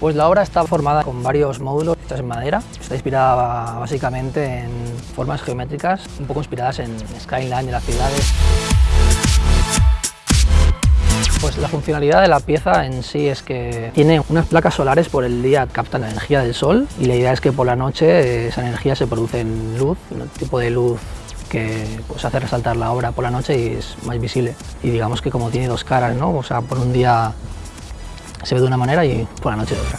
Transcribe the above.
Pues la obra está formada con varios módulos hechos en madera. Está inspirada básicamente en formas geométricas, un poco inspiradas en skyline de las ciudades. Pues la funcionalidad de la pieza en sí es que tiene unas placas solares por el día captan la energía del sol y la idea es que por la noche esa energía se produce en luz, un tipo de luz que pues, hace resaltar la obra por la noche y es más visible. Y digamos que como tiene dos caras, ¿no? O sea, por un día se ve de una manera y por la noche de otra.